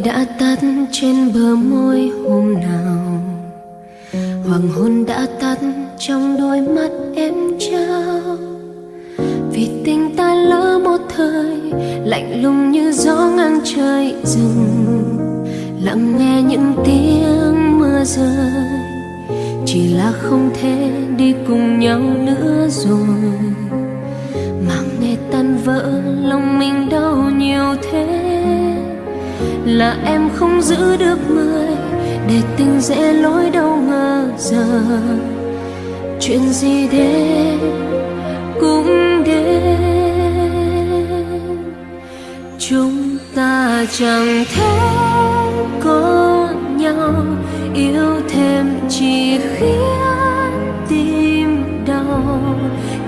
tắt trên bờ môi hôm nào? Hoàng hôn đã tắt trong đôi mắt em trao. Vì tình ta lỡ một thời, lạnh lùng như gió ngang trời rừng. Lặng nghe những tiếng mưa rơi, chỉ là không thể đi cùng nhau nữa rồi. Mà nghe tan vỡ là em không giữ được người để tình dễ lối đâu ngờ giờ. Chuyện gì đến cũng đến chúng ta chẳng thể có nhau, yêu thêm chỉ khiến tim đau.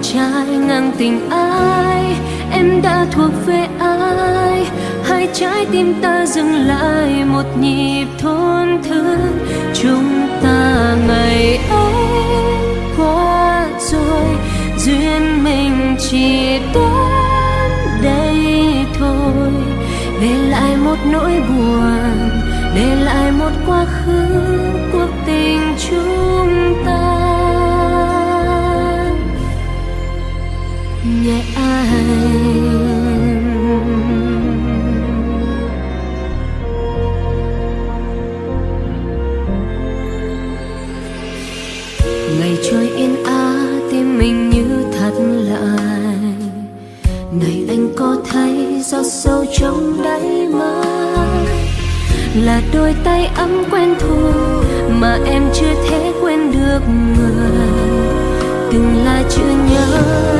Trái ngang tình ai, em đã thuộc về ai? Hai trái tim ta dừng lại một nhịp thôn thương. Chúng ta ngày ấy qua rồi, duyên mình chỉ đến đây thôi. Để lại một nỗi buồn, để lại một quá ngày trôi yên á, tim mình như thắt lại này anh có thấy giọt sâu trong đáy mắt là đôi tay ấm quen thuộc mà em chưa thể quên được người? Từng là chữ nhớ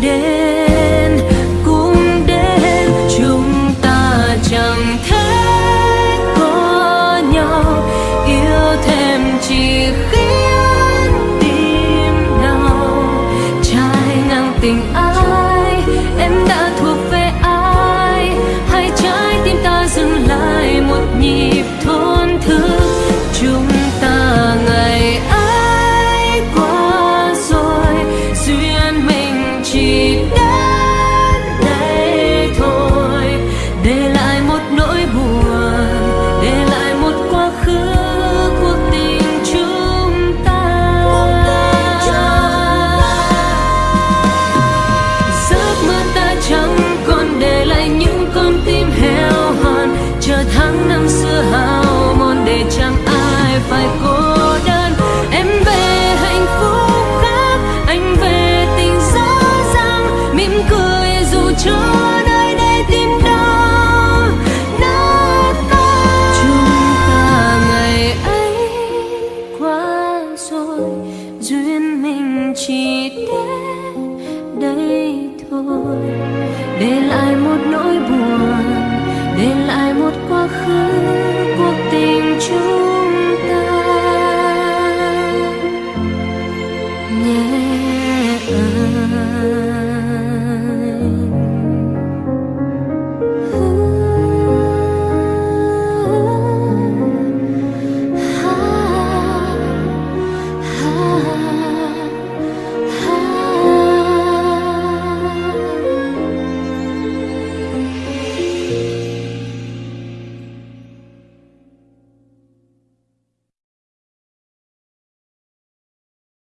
đến cũng đến chúng ta chẳng thể có nhau. Yêu thêm chỉ khi năm xưa hao mòn để chẳng ai phải cô đơn. Em về hạnh phúc khác, anh về tình rõ ràng. Mỉm cười dù cho nơi đây tim đau, nát tan. Chúng ta ngày ấy qua rồi, duyên mình chỉ đến đây thôi. Để lại một nỗi buồn, để lại một quá khứ cuộc tình chúng